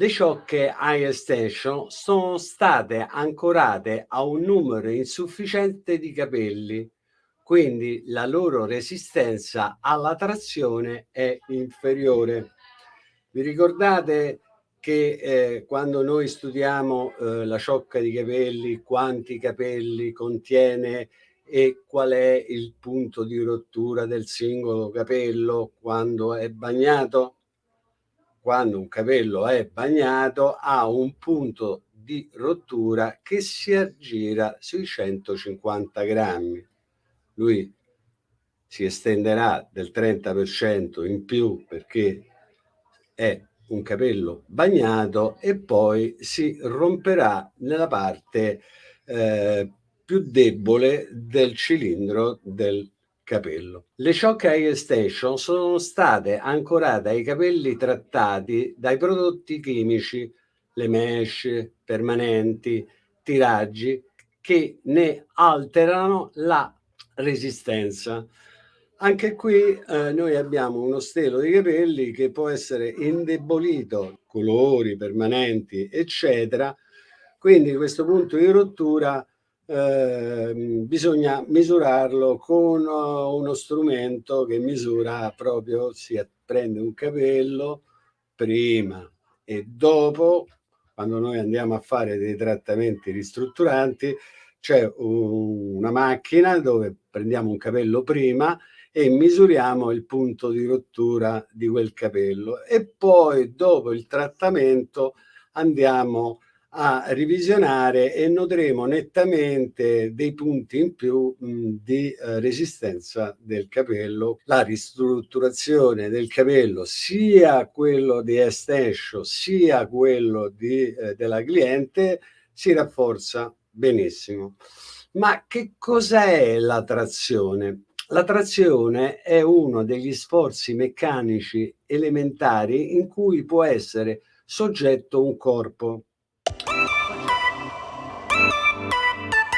Le ciocche High Extension sono state ancorate a un numero insufficiente di capelli, quindi la loro resistenza alla trazione è inferiore. Vi ricordate che eh, quando noi studiamo eh, la ciocca di capelli, quanti capelli contiene e qual è il punto di rottura del singolo capello quando è bagnato? Quando un capello è bagnato ha un punto di rottura che si aggira sui 150 grammi. Lui si estenderà del 30% in più perché è un capello bagnato e poi si romperà nella parte eh, più debole del cilindro del capello. Le Shock Hair Extension sono state ancorate ai capelli trattati dai prodotti chimici, le mesh permanenti, tiraggi, che ne alterano la resistenza. Anche qui eh, noi abbiamo uno stelo di capelli che può essere indebolito, colori permanenti, eccetera. Quindi questo punto di rottura Ehm, bisogna misurarlo con uh, uno strumento che misura proprio, si prende un capello prima e dopo, quando noi andiamo a fare dei trattamenti ristrutturanti, c'è un, una macchina dove prendiamo un capello prima e misuriamo il punto di rottura di quel capello e poi dopo il trattamento andiamo a a revisionare e noteremo nettamente dei punti in più mh, di eh, resistenza del capello. La ristrutturazione del capello, sia quello di Estensio, sia quello di, eh, della cliente, si rafforza benissimo. Ma che cos'è la trazione? La trazione è uno degli sforzi meccanici elementari in cui può essere soggetto un corpo Thank you.